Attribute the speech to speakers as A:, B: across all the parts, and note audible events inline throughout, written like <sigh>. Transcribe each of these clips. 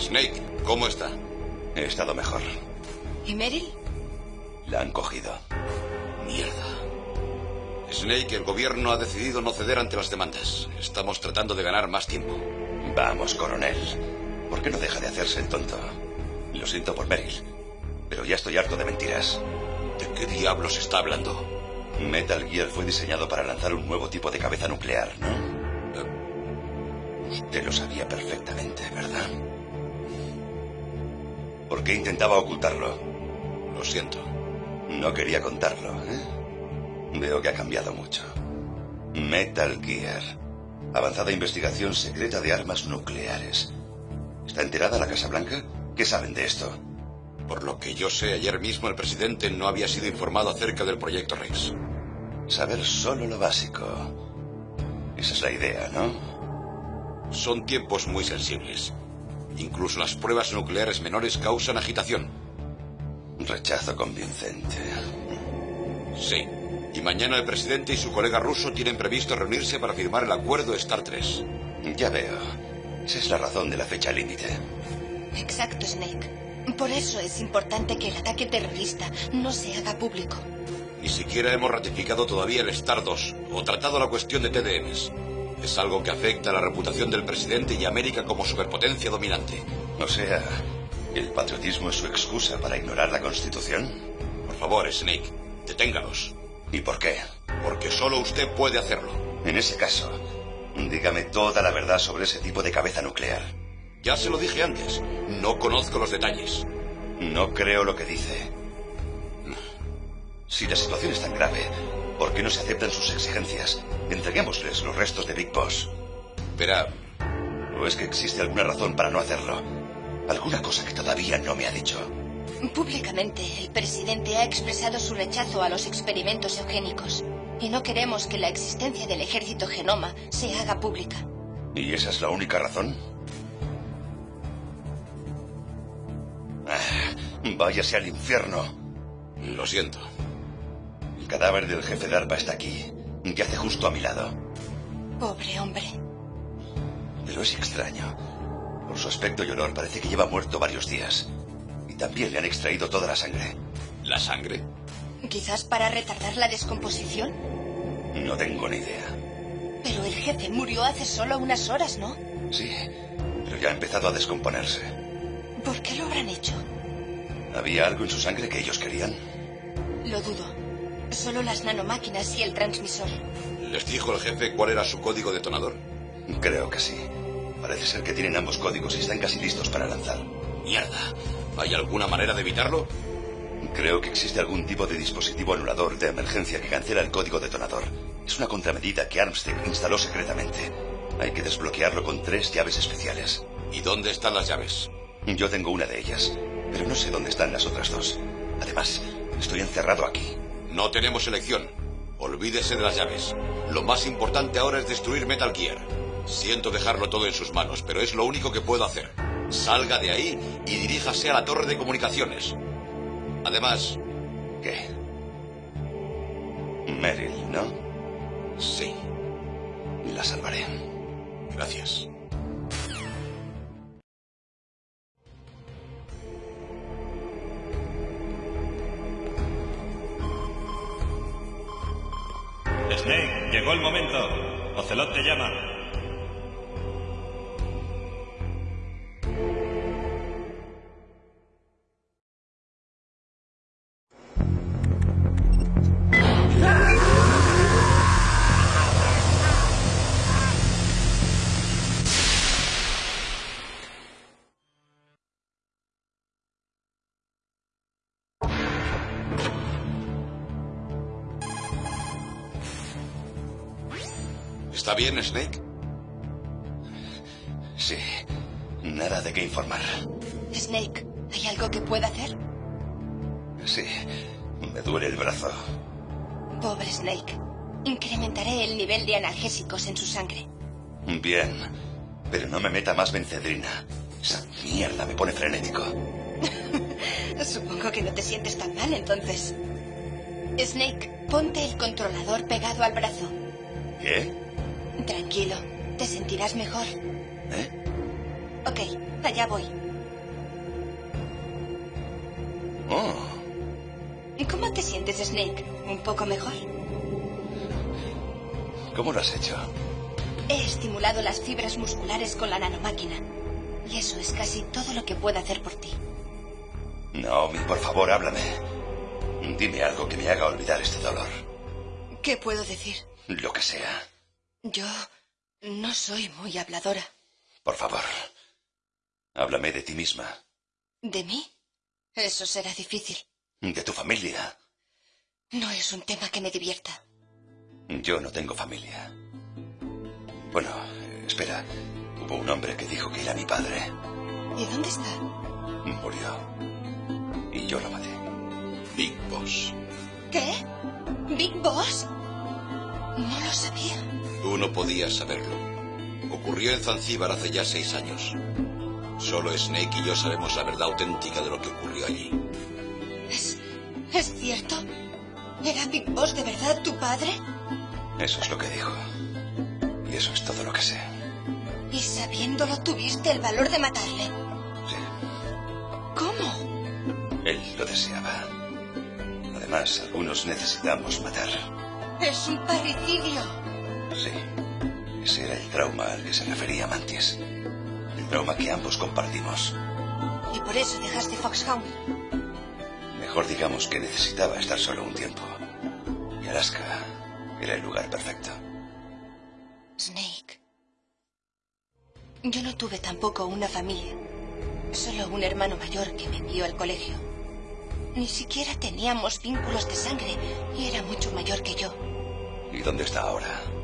A: Snake, ¿cómo está?
B: He estado mejor.
C: ¿Y Meryl?
B: La han cogido.
A: Mierda. Snake, el gobierno ha decidido no ceder ante las demandas. Estamos tratando de ganar más tiempo.
B: Vamos, coronel. ¿Por qué no deja de hacerse el tonto? Lo siento por Meryl, pero ya estoy harto de mentiras.
A: ¿De qué diablos está hablando?
B: Metal Gear fue diseñado para lanzar un nuevo tipo de cabeza nuclear, ¿no? Usted lo sabía perfectamente, ¿verdad? ¿Por qué intentaba ocultarlo?
A: Lo siento.
B: No quería contarlo, ¿eh? Veo que ha cambiado mucho. Metal Gear. Avanzada investigación secreta de armas nucleares. ¿Está enterada la Casa Blanca? ¿Qué saben de esto?
A: Por lo que yo sé, ayer mismo el presidente no había sido informado acerca del proyecto Rex.
B: Saber solo lo básico. Esa es la idea, ¿no?
A: Son tiempos muy sensibles. Incluso las pruebas nucleares menores causan agitación.
B: Rechazo convincente.
A: Sí. Y mañana el presidente y su colega ruso tienen previsto reunirse para firmar el acuerdo Star 3.
B: Ya veo. Esa es la razón de la fecha límite.
C: Exacto, Snake. Por eso es importante que el ataque terrorista no se haga público.
A: Ni siquiera hemos ratificado todavía el Star 2 o tratado la cuestión de TDMs. Es algo que afecta a la reputación del presidente y América como superpotencia dominante.
B: O sea, ¿el patriotismo es su excusa para ignorar la Constitución?
A: Por favor, Snake, deténgalos.
B: ¿Y por qué?
A: Porque solo usted puede hacerlo.
B: En ese caso, dígame toda la verdad sobre ese tipo de cabeza nuclear.
A: Ya se lo dije antes. No conozco los detalles.
B: No creo lo que dice. Si la situación es tan grave, ¿por qué no se aceptan sus exigencias? Entreguémosles los restos de Big Boss.
A: Verá,
B: ¿O es que existe alguna razón para no hacerlo? Alguna cosa que todavía no me ha dicho.
C: Públicamente, el presidente ha expresado su rechazo a los experimentos eugénicos. Y no queremos que la existencia del ejército genoma se haga pública.
B: ¿Y esa es la única razón? Ah, váyase al infierno.
A: lo siento.
B: El cadáver del jefe de ARPA está aquí. Yace justo a mi lado.
C: Pobre hombre.
B: Pero es extraño. Por su aspecto y olor parece que lleva muerto varios días. Y también le han extraído toda la sangre.
A: ¿La sangre?
C: Quizás para retardar la descomposición.
B: No tengo ni idea.
C: Pero el jefe murió hace solo unas horas, ¿no?
B: Sí, pero ya ha empezado a descomponerse.
C: ¿Por qué lo habrán hecho?
B: ¿Había algo en su sangre que ellos querían?
C: Lo dudo. Solo las nanomáquinas y el transmisor.
A: ¿Les dijo el jefe cuál era su código detonador?
B: Creo que sí. Parece ser que tienen ambos códigos y están casi listos para lanzar.
A: Mierda. ¿Hay alguna manera de evitarlo?
B: Creo que existe algún tipo de dispositivo anulador de emergencia que cancela el código detonador. Es una contramedida que Armstead instaló secretamente. Hay que desbloquearlo con tres llaves especiales.
A: ¿Y dónde están las llaves?
B: Yo tengo una de ellas, pero no sé dónde están las otras dos. Además, estoy encerrado aquí.
A: No tenemos elección. Olvídese de las llaves. Lo más importante ahora es destruir Metal Gear. Siento dejarlo todo en sus manos, pero es lo único que puedo hacer. Salga de ahí y diríjase a la torre de comunicaciones. Además,
B: ¿Qué? Meryl, ¿no?
A: sí,
B: La salvaré.
A: gracias.
D: Momento. Ocelot te llama.
A: ¿Está bien, Snake?
B: Sí. Nada de qué informar.
C: Snake, ¿hay algo que pueda hacer?
B: Sí. Me duele el brazo.
C: Pobre Snake. Incrementaré el nivel de analgésicos en su sangre.
B: Bien. Pero no me meta más bencedrina. Esa mierda me pone frenético. <laughs>
C: Supongo que no te sientes tan mal entonces. Snake, ponte el controlador pegado al brazo.
B: ¿Qué?
C: Tranquilo, te sentirás mejor.
B: ¿Eh?
C: Ok, allá voy.
B: Oh,
C: ¿Cómo te sientes, Snake? ¿Un poco mejor?
B: ¿cómo lo has hecho?
C: He estimulado las fibras musculares con la nanomáquina. Y eso es casi todo lo que puedo hacer por ti.
B: Naomi, por favor, háblame. Dime algo que me haga olvidar este dolor.
C: ¿Qué puedo decir?
B: Lo que sea.
C: Yo no soy muy habladora.
B: Por favor. Háblame de ti misma.
C: ¿De mí? Eso será difícil.
B: De tu familia.
C: No es un tema que me divierta.
B: Yo no tengo familia. Bueno, espera. Hubo un hombre que dijo que era mi padre.
C: ¿Y dónde está?
B: Murió. Y yo lo maté.
A: Big Boss.
C: ¿Qué? ¿Big Boss? No lo sabía.
A: Tú no podías saberlo. Ocurrió en Zanzíbar hace ya seis años. Solo Snake y yo sabemos la verdad auténtica de lo que ocurrió allí.
C: ¿Es, ¿Es cierto? ¿Era Big Boss de verdad tu padre?
B: Eso es lo que dijo. Y eso es todo lo que sé.
C: ¿Y sabiéndolo tuviste el valor de matarle?
B: Sí.
C: ¿Cómo?
B: Él lo deseaba. Además, algunos necesitamos matar.
C: Es un parricidio.
B: Sí. Ese era el trauma al que se refería Mantis. El trauma que ambos compartimos.
C: Y por eso dejaste Foxhound.
B: Mejor digamos que necesitaba estar solo un tiempo. Y Alaska era el lugar perfecto.
C: Snake. Yo no tuve tampoco una familia. Solo un hermano mayor que me envió al colegio. Ni siquiera teníamos vínculos de sangre y era mucho mayor que yo.
B: ¿Y dónde está ahora?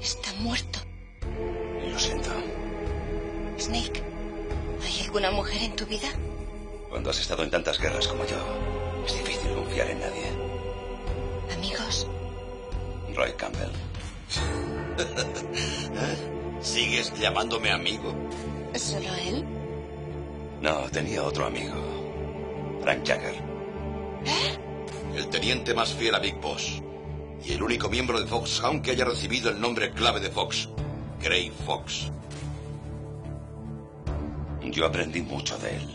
C: Está muerto.
B: Lo siento.
C: Snake, ¿hay alguna mujer en tu vida?
B: Cuando has estado en tantas guerras como yo, es difícil confiar en nadie.
C: ¿Amigos?
B: Roy Campbell. <laughs>
A: ¿Sigues llamándome amigo?
C: ¿Solo él?
B: No, tenía otro amigo. Frank Jagger.
A: El teniente más fiel a Big Boss. Y el único miembro de Foxhound que haya recibido el nombre clave de Fox. Gray Fox.
B: Yo aprendí mucho de él.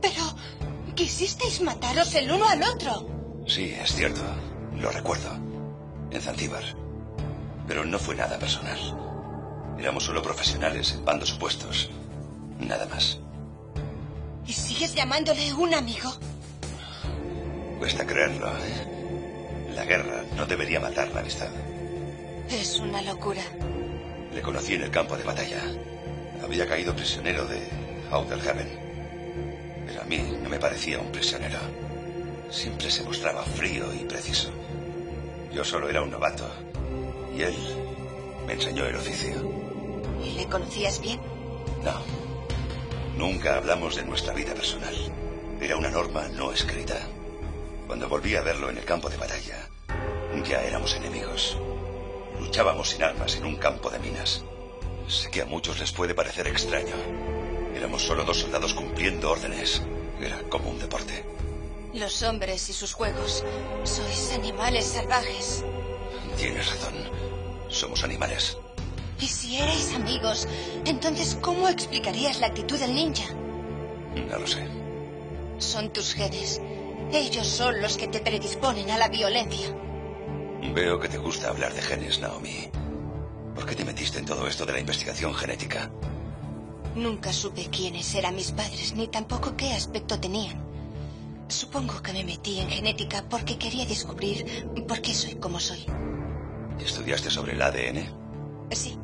C: Pero quisisteis mataros el uno al otro.
B: Sí, es cierto. Lo recuerdo. En Zanzíbar. Pero no fue nada personal. Éramos solo profesionales en bandos opuestos. Nada más.
C: ¿Y sigues llamándole un amigo?
B: Cuesta creerlo, ¿eh? La guerra no debería matar la amistad.
C: Es una locura.
B: Le conocí en el campo de batalla. Había caído prisionero de Outerhaven. Pero a mí no me parecía un prisionero. Siempre se mostraba frío y preciso. Yo solo era un novato. Y él me enseñó el oficio.
C: ¿Y le conocías bien?
B: No. Nunca hablamos de nuestra vida personal. Era una norma no escrita. Cuando volví a verlo en el campo de batalla, ya éramos enemigos. Luchábamos sin armas en un campo de minas. Sé que a muchos les puede parecer extraño. Éramos solo dos soldados cumpliendo órdenes. Era como un deporte.
C: Los hombres y sus juegos. Sois animales salvajes.
B: Tienes razón. Somos animales.
C: Y si erais amigos, entonces ¿cómo explicarías la actitud del ninja?
B: No lo sé.
C: Son tus genes. Ellos son los que te predisponen a la violencia.
B: Veo que te gusta hablar de genes, Naomi. ¿Por qué te metiste en todo esto de la investigación genética?
C: Nunca supe quiénes eran mis padres, ni tampoco qué aspecto tenían. Supongo que me metí en genética porque quería descubrir por qué soy como soy.
B: ¿Estudiaste sobre el ADN?
C: Sí.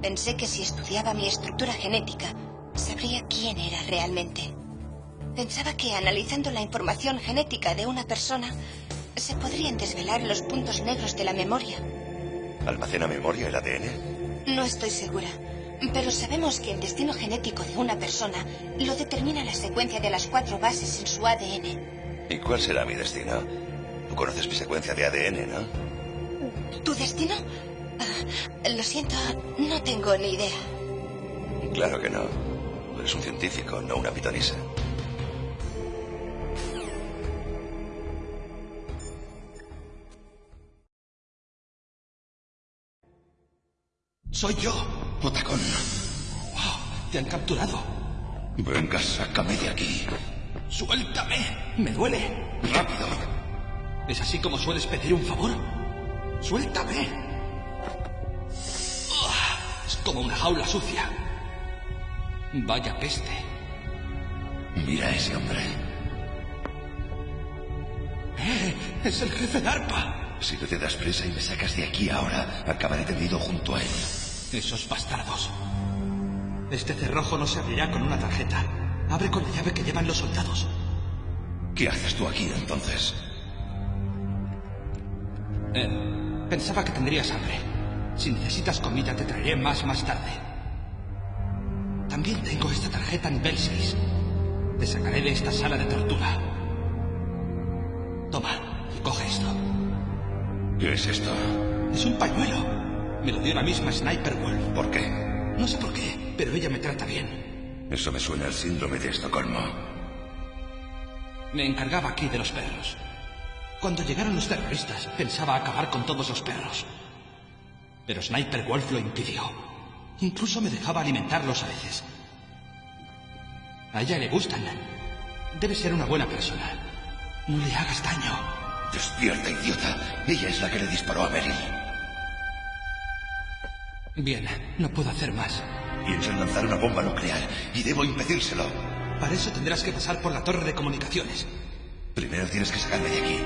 C: Pensé que si estudiaba mi estructura genética, sabría quién era realmente. Pensaba que analizando la información genética de una persona, se podrían desvelar los puntos negros de la memoria.
B: ¿Almacena memoria el ADN?
C: No estoy segura, pero sabemos que el destino genético de una persona lo determina la secuencia de las cuatro bases en su ADN.
B: ¿Y cuál será mi destino? Tú conoces mi secuencia de ADN, ¿no?
C: ¿Tu destino? Ah, lo siento, no tengo ni idea.
B: Claro que no. Eres un científico, no una pitonisa.
E: Soy yo, Otacón. Wow, te han capturado.
B: Venga, sácame de aquí.
E: Suéltame. Me duele.
B: Rápido.
E: ¿Es así como sueles pedir un favor? Suéltame. Ah, Es como una jaula sucia. Vaya peste.
B: Mira a ese hombre.
E: Eh, es el jefe de arpa.
B: Si no te das presa y me sacas de aquí ahora, acabaré tendido junto a él.
E: Esos bastardos. Este cerrojo no se abrirá con una tarjeta. Abre con la llave que llevan los soldados.
B: ¿Qué haces tú aquí entonces?
E: Eh, pensaba que tendrías hambre. Si necesitas comida, te traeré más más tarde. También tengo esta tarjeta nivel 6. Te sacaré de esta sala de tortura. Toma, y coge esto.
B: ¿Qué es esto?
E: Es un pañuelo. Me lo dio la misma Sniper Wolf.
B: ¿Por qué?
E: No sé por qué, pero ella me trata bien.
B: Eso me suena al síndrome de Estocolmo.
E: Me encargaba aquí de los perros. Cuando llegaron los terroristas, pensaba acabar con todos los perros. Pero Sniper Wolf lo impidió. Incluso me dejaba alimentarlos a veces. A ella le gustan. Debe ser una buena persona. No le hagas daño.
B: Despierta, idiota. Ella es la que le disparó a Meryl.
E: Bien, no puedo hacer más.
B: Piensan lanzar una bomba nuclear y debo impedírselo.
E: Para eso tendrás que pasar por la torre de comunicaciones.
B: Primero tienes que sacarme de aquí.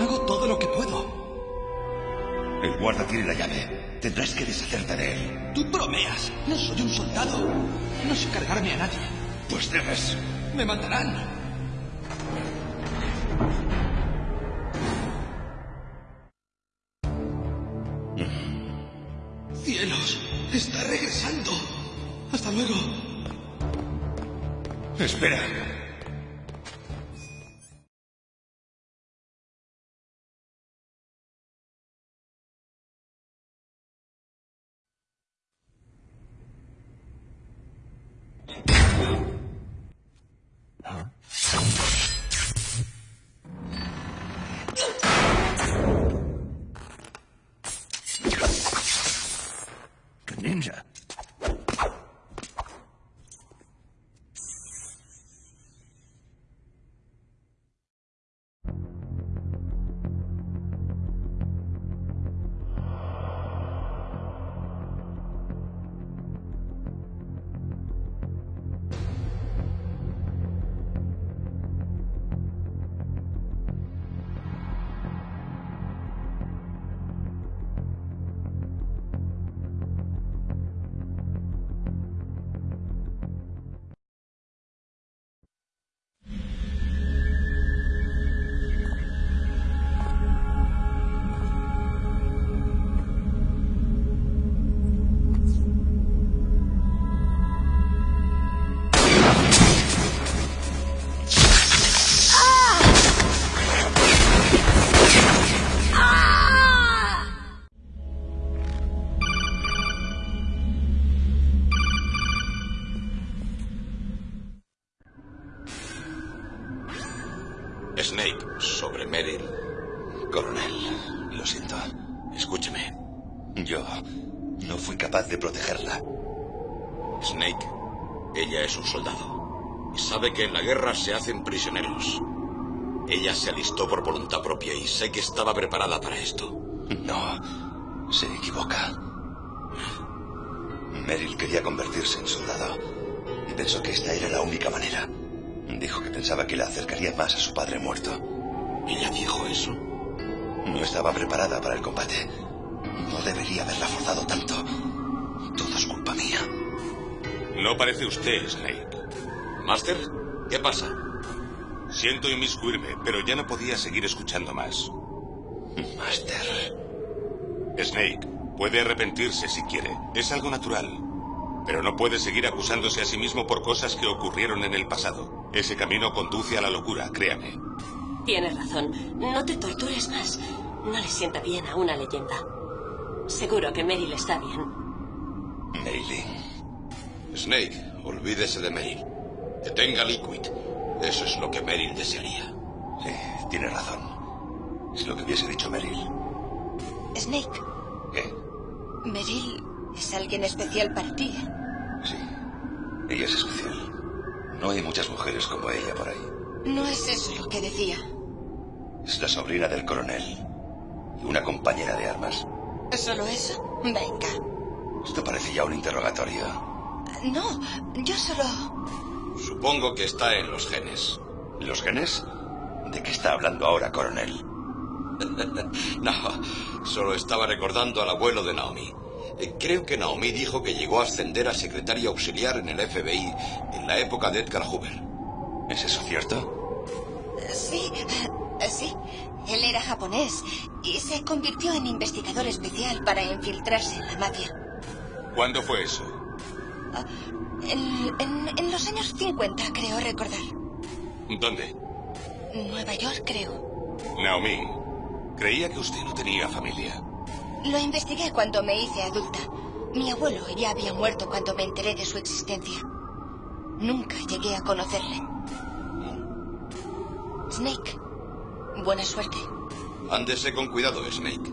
E: Hago todo lo que puedo.
B: El guarda tiene la llave. Tendrás que deshacerte de él.
E: Tú bromeas. No soy un soldado. No sé cargarme a nadie.
B: Pues debes.
E: Me matarán. ¡Hasta luego!
B: Espera.
A: Hacen prisioneros. Ella se alistó por voluntad propia y sé que estaba preparada para esto.
B: No, se equivoca. Meryl quería convertirse en soldado y pensó que esta era la única manera. Dijo que pensaba que la acercaría más a su padre muerto.
A: ¿Ella dijo eso?
B: No estaba preparada para el combate. No debería haberla forzado tanto. Todo es culpa mía.
D: No parece usted, Snake.
A: ¿Master? ¿Qué pasa?
D: Siento inmiscuirme, pero ya no podía seguir escuchando más.
B: Master.
D: Snake, puede arrepentirse si quiere. Es algo natural. Pero no puede seguir acusándose a sí mismo por cosas que ocurrieron en el pasado. Ese camino conduce a la locura, créame.
F: Tienes razón. No te tortures más. No le sienta bien a una leyenda. Seguro que Meryl está bien.
B: Mailing.
A: Snake, olvídese de Meryl. Que tenga Liquid. Eso es lo que Meryl desearía.
B: Sí, tiene razón. Es lo que hubiese dicho Meryl.
C: Snake,
B: ¿Qué?
C: Meryl es alguien especial para ti.
B: Sí. Ella es especial. No hay muchas mujeres como ella por ahí.
C: No es eso lo que decía.
B: Es la sobrina del coronel. Y una compañera de armas.
C: ¿Solo eso? Venga.
B: Esto parece ya un interrogatorio.
C: No, yo solo...
A: Supongo que está en los genes.
B: ¿Los genes? ¿De qué está hablando ahora, coronel? <laughs>
A: no, solo estaba recordando al abuelo de Naomi. Eh, Creo que Naomi dijo que llegó a ascender a secretaria auxiliar en el FBI en la época de Edgar Hoover.
B: ¿Es eso cierto?
C: Sí, eh, sí. Él era japonés y se convirtió en investigador especial para infiltrarse en la mafia.
D: ¿Cuándo fue eso?
C: En, en- en los años 50, creo recordar.
D: ¿Dónde?
C: Nueva York, creo.
D: Naomi, creía que usted no tenía familia.
C: Lo investigué cuando me hice adulta. Mi abuelo ya había muerto cuando me enteré de su existencia. Nunca llegué a conocerle. Snake, buena suerte.
A: Ándese con cuidado, Snake.